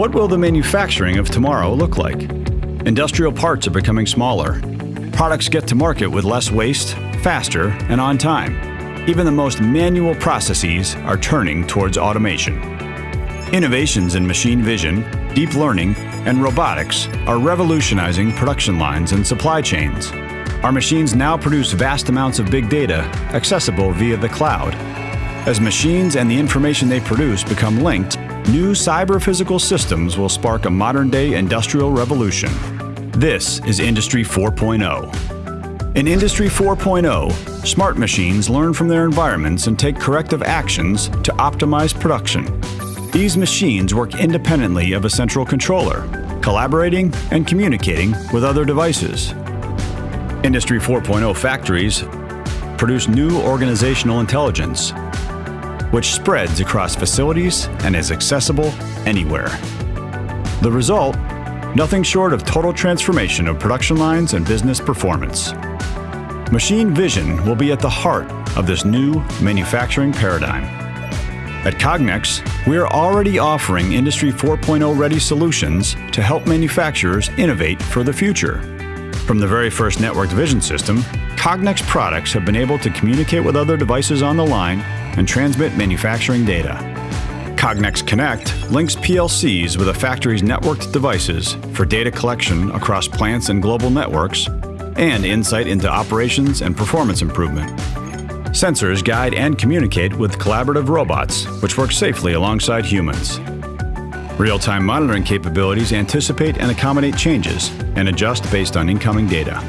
What will the manufacturing of tomorrow look like? Industrial parts are becoming smaller. Products get to market with less waste, faster, and on time. Even the most manual processes are turning towards automation. Innovations in machine vision, deep learning, and robotics are revolutionizing production lines and supply chains. Our machines now produce vast amounts of big data accessible via the cloud. As machines and the information they produce become linked, new cyber-physical systems will spark a modern-day industrial revolution. This is Industry 4.0. In Industry 4.0, smart machines learn from their environments and take corrective actions to optimize production. These machines work independently of a central controller, collaborating and communicating with other devices. Industry 4.0 factories produce new organizational intelligence, which spreads across facilities and is accessible anywhere. The result? Nothing short of total transformation of production lines and business performance. Machine vision will be at the heart of this new manufacturing paradigm. At Cognex, we are already offering Industry 4.0 ready solutions to help manufacturers innovate for the future. From the very first networked vision system, Cognex products have been able to communicate with other devices on the line and transmit manufacturing data. Cognex Connect links PLCs with a factory's networked devices for data collection across plants and global networks and insight into operations and performance improvement. Sensors guide and communicate with collaborative robots, which work safely alongside humans. Real-time monitoring capabilities anticipate and accommodate changes and adjust based on incoming data.